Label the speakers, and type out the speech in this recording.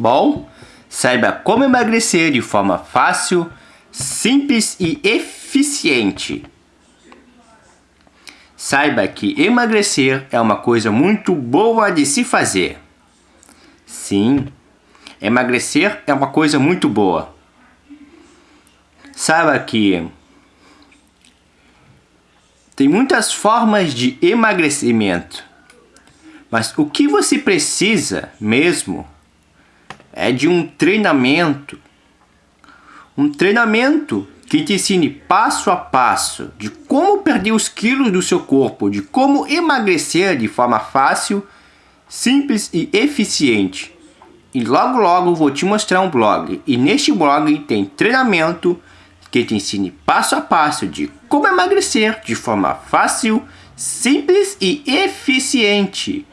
Speaker 1: Bom, saiba como emagrecer de forma fácil, simples e eficiente. Saiba que emagrecer é uma coisa muito boa de se fazer. Sim, emagrecer é uma coisa muito boa. Saiba que tem muitas formas de emagrecimento. Mas o que você precisa mesmo é de um treinamento. Um treinamento que te ensine passo a passo de como perder os quilos do seu corpo, de como emagrecer de forma fácil, simples e eficiente. E logo logo vou te mostrar um blog. E neste blog tem treinamento que te ensine passo a passo de como emagrecer de forma fácil, simples e eficiente.